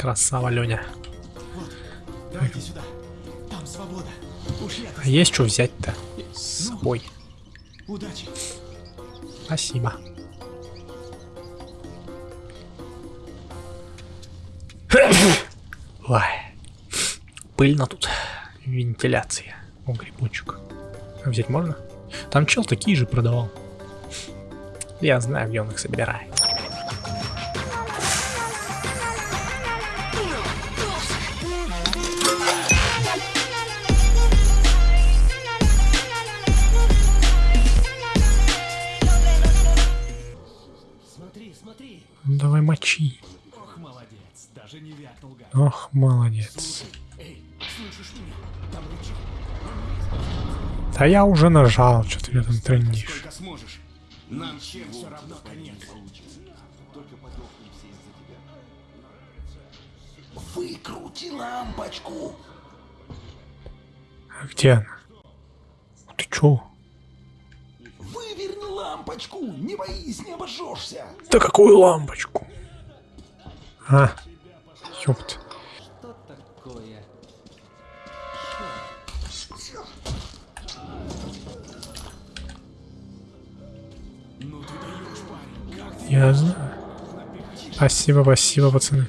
Красава, Леня. Давайте сюда. Там свобода. Уж я А есть что взять-то с собой? Удачи. Спасибо. Ой. Пыльно тут. Вентиляция. О, грибочек. А взять можно? Там чел такие же продавал. Я знаю, где он их собирает. Даже не вякнул, гад. Ох, молодец. Эй, слышишь меня? Там рычаг. Да я уже нажал, что ты там. Сколько сможешь. Нам всем все равно конец. Выкрути лампочку. А где она? Ты чё? Выверни лампочку. Не боись, не обожжешься. Да какую лампочку? А, ёпт. Ну ты даешь, парень. Как ты? Я знаю. Спасибо, спасибо, пацаны.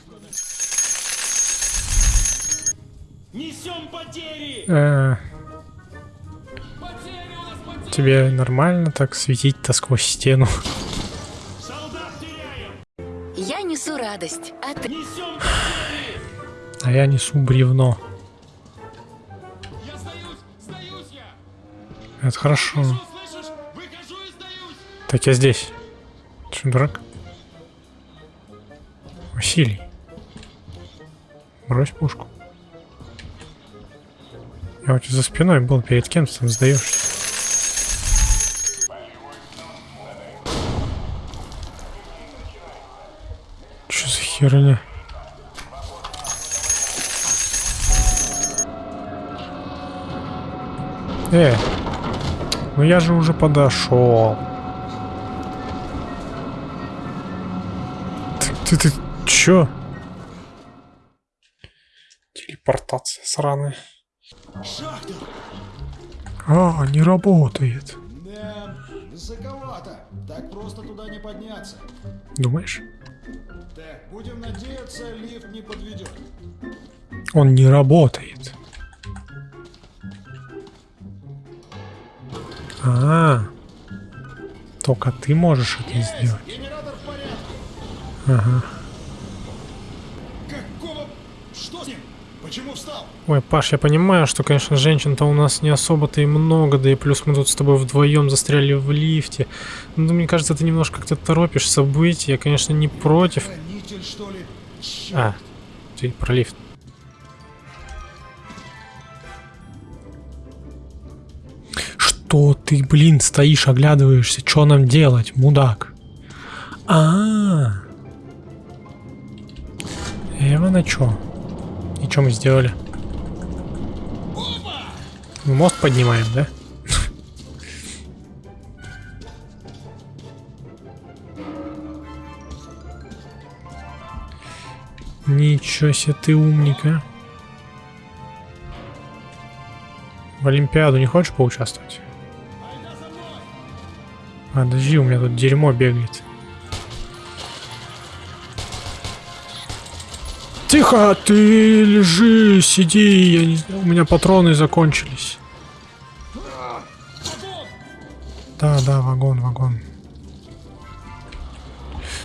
Несем потери! Э, Потери у нас потери! тебе нормально так светить-то сквозь стену? Солдат теряем! Я несу радость, а ты... Несем потери! А я несу бревно. Я сдаюсь! Сдаюсь я! Это хорошо. Слышишь? Выхожу и сдаюсь! Так я здесь. Ты что, дурак? Василий. Брось пушку. Я у тебя за спиной был, перед кем ты там сдаешься? Что за херня? Э, ну я же уже подошел. Ты, ты, ты чё? Телепортация сраная. А, не работает. Да, высоковато. Так просто туда не подняться. Думаешь? Так, будем надеяться, лифт не подведет. Он не работает. А, только ты можешь это сделать. В порядке. Ага. Какого... Что с ним? Почему встал? Ой, Паш, я понимаю, что, конечно, женщин-то у нас не особо-то и много, да и плюс мы тут с тобой вдвоем застряли в лифте. Ну, мне кажется, ты немножко как-то торопишь события. Я, конечно, не против. Хранитель, что ли? А, ты про лифт. Что ты, блин, стоишь, оглядываешься? Что нам делать, мудак? А, -а, -а. Эва на чё? И что мы сделали? Мы мост поднимаем, да? Ничего себе ты умник, а. В Олимпиаду не хочешь поучаствовать? Подожди, у меня тут дерьмо бегает. Тихо, ты лежи, сиди, я не у меня патроны закончились. Да, да, вагон, вагон.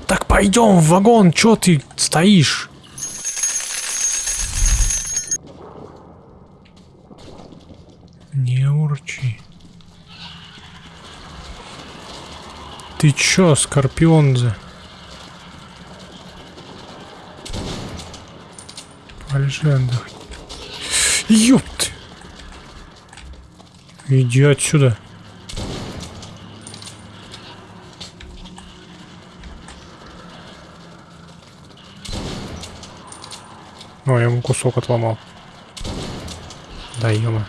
Так пойдем в вагон, чё ты стоишь? Не урчи. Ты чё, Скорпионзе? Полежи, отдохни. Ёпт! Иди отсюда. О, я ему кусок отломал. Да, ё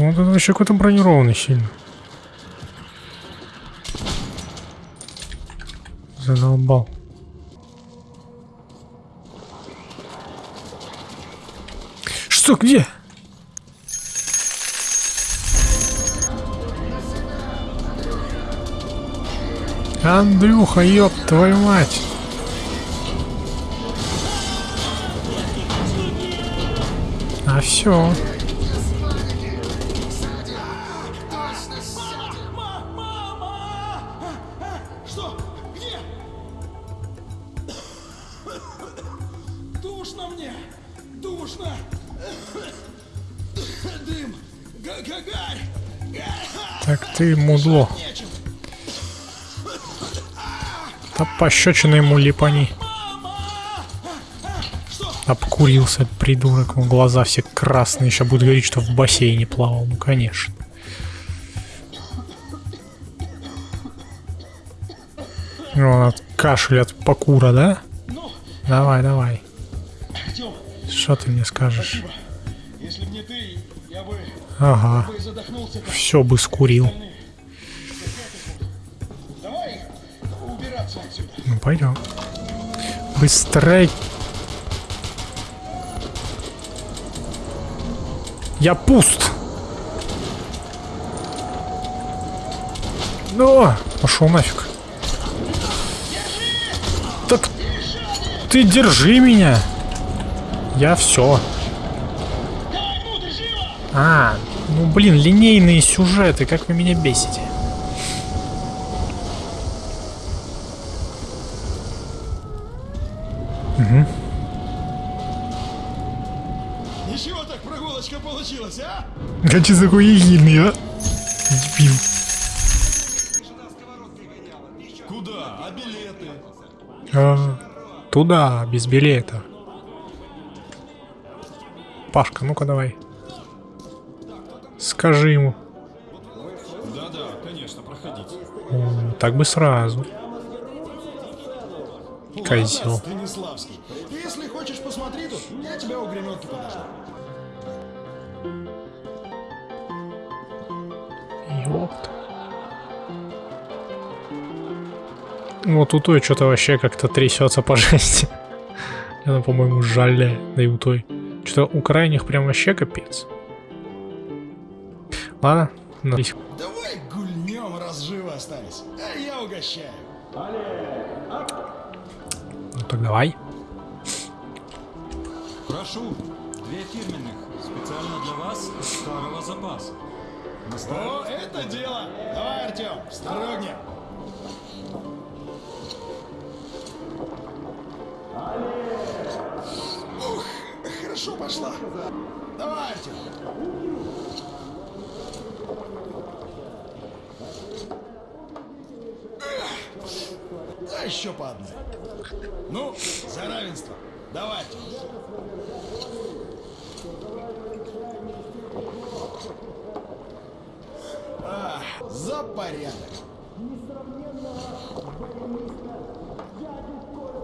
Вот это вообще какой-то бронированный сильно. Задолбал. Что, где? Андрюха, ёб твою мать. А все. Душно мне! Душно! Дым! Га- га- Гарь! Так ты мудло. Да пощечина ему липани. Обкурился придурок, он глаза все красные, еще будет говорить, что в бассейне плавал. Ну конечно. Он от кашля от покура, да? Давай, давай. Что ты мне скажешь? если б не ты, я бы, Ага, бы задохнулся. как все бы скурил. Давай убираться отсюда. Ну пойдем. Быстрей. Я пуст. Ну, пошел нафиг. Так ты держи меня. Я все. А, ну блин, линейные сюжеты, как вы меня бесите. Ничего так прогулочка получилась, а? Че за хуегильный, а? Дебил. Куда? А билеты? А, туда, без билета. Пашка, ну-ка давай. Скажи ему. Да-да, конечно, проходите. М, Так бы сразу. Козел. Станиславский. Если хочешь, посмотри тут. Я тебя у греметки подожду. Ёпт. Вот у той что-то вообще как-то трясется по жести. Она, по-моему, жале, да и у той. Что-то у крайних прям вообще капец. Ладно, на- Давай гульнем, раз живы остались. А я угощаю. ну так давай. Прошу, две фирменных, специально для вас, старого запаса. О, это дело. Давай, Артем, строгнем. Хорошо пошла. Давай, Артем. Эх, Да еще по одной. Ну, за равенство. Давай, Артем. А, за порядок.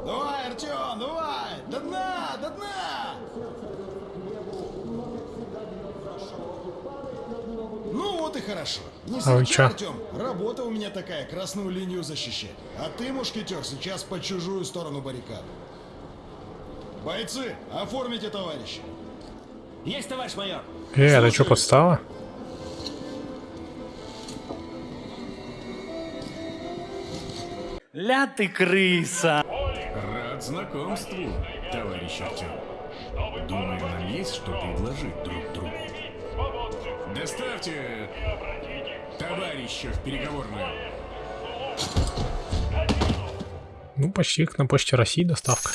Давай, Артем, давай! До дна, до дна! Ну вот и хорошо. Не А вы чё? Артем. Работа у меня такая, красную линию защищать. А ты, мушкетер, сейчас по чужую сторону баррикад. Бойцы, оформите товарища. Есть, товарищ майор! Э, это что, подстава? Ля ты крыса! Рад знакомству, товарищ Артем. Думаю, нам есть что предложить друг другу. Доставьте товарища в переговорную. Ну, почти как на почте России доставка.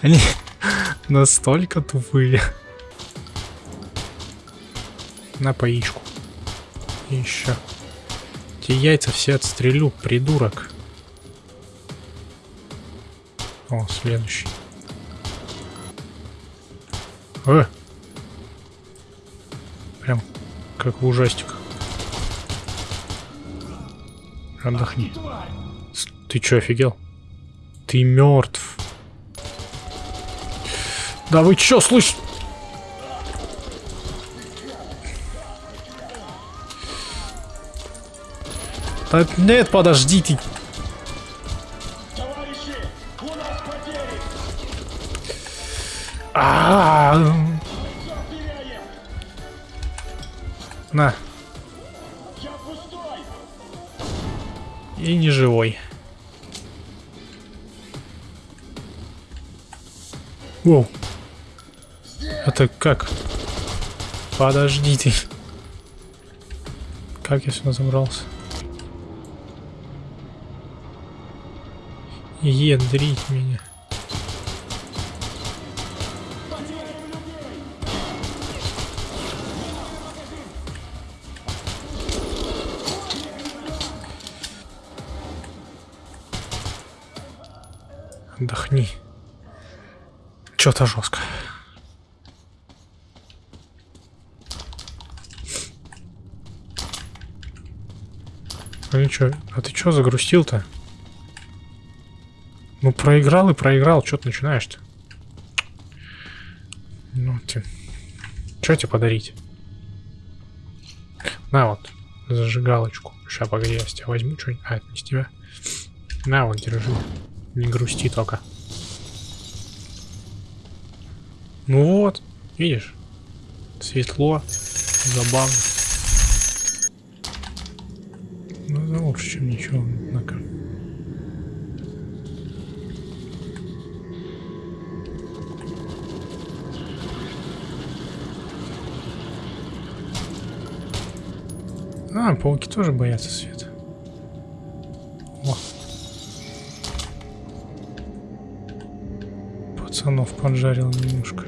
Они настолько тупые. На поичку. Еще. Те яйца все отстрелю, придурок. О, следующий. Э! Прям как в ужастиках. Отдохни. Ты чё, офигел? Ты мертв. Да вы чё, слышь? Да нет, подожди ты. А, На. И не живой. Воу. Это как? Подожди ты. Как я сюда забрался? Ядрить меня. Отдохни. Чё-то жестко. Ну чё, а ты чё загрустил-то? Ну проиграл и проиграл, чё ты начинаешь-то? Ну ты... Чё тебе подарить? На вот, зажигалочку. Сейчас, погоди, я с тебя возьму что-нибудь. А, это не с тебя. На вот, держи. Не грусти только. Ну вот, видишь? Светло, забавно. Ну, да лучше, чем ничего, однако. А, пауки тоже боятся света. О. Пацанов поджарил немножко.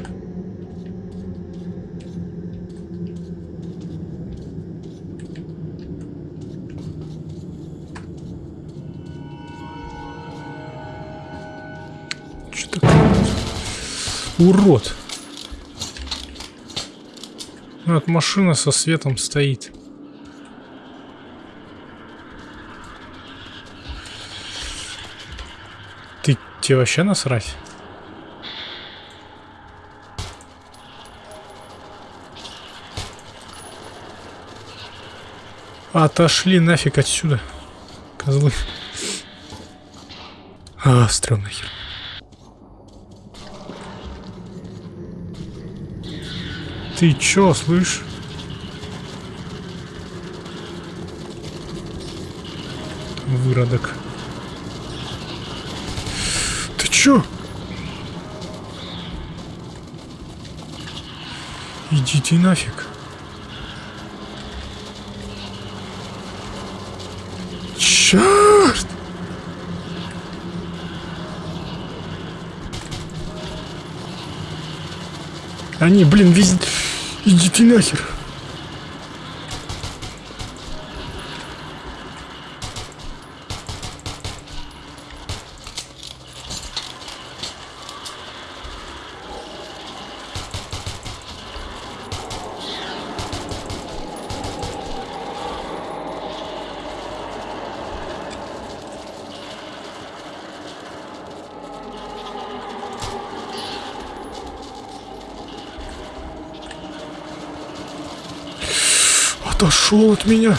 Урод. Ну, Вот машина со светом стоит. Ты тебе вообще насрать? Отошли нафиг отсюда, козлы. А, стрёмная хер. Ты чё, слышь? Выродок. Ты чё? Идите нафиг. Чёрт! Они, блин, везде... Идите нахер. Отошел от меня.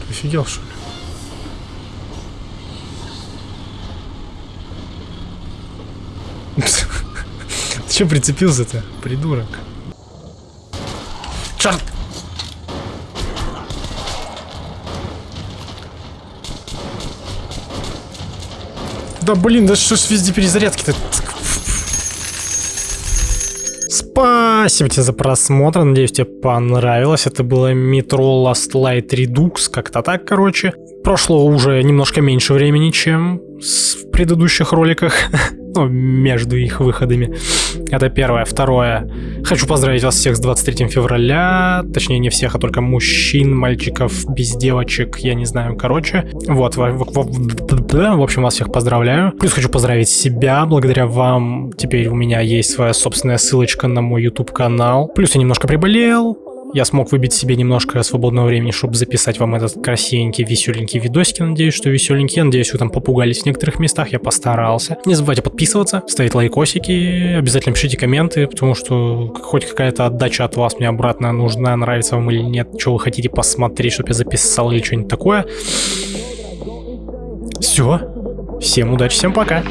Ты Офигел, что ли? Ты че прицепился-то, придурок? Черт! Да блин, да что ж везде перезарядки-то? Спасибо тебе за просмотр, надеюсь тебе понравилось. Это было Metro Last Light Redux, как-то так, короче. Прошло уже немножко меньше времени, чем в предыдущих роликах. Ну, между их выходами. Это первое. Второе. Хочу поздравить вас всех с 23 февраля. Точнее, не всех, а только мужчин, мальчиков, без девочек, я не знаю, короче. Вот, в, в- в- в общем, вас всех поздравляю. Плюс хочу поздравить себя. Благодаря вам теперь у меня есть своя собственная ссылочка на мой YouTube канал. Плюс я немножко приболел. Я смог выбить себе немножко свободного времени, чтобы записать вам этот красивенький, веселенький видосик. Надеюсь, что веселенький. Надеюсь, вы там попугались в некоторых местах. Я постарался. Не забывайте подписываться, ставить лайкосики. Обязательно пишите комменты, потому что хоть какая-то отдача от вас мне обратно нужна, нравится вам или нет. Что вы хотите посмотреть, чтобы я записал или что-нибудь такое. Все. Всем удачи, всем пока.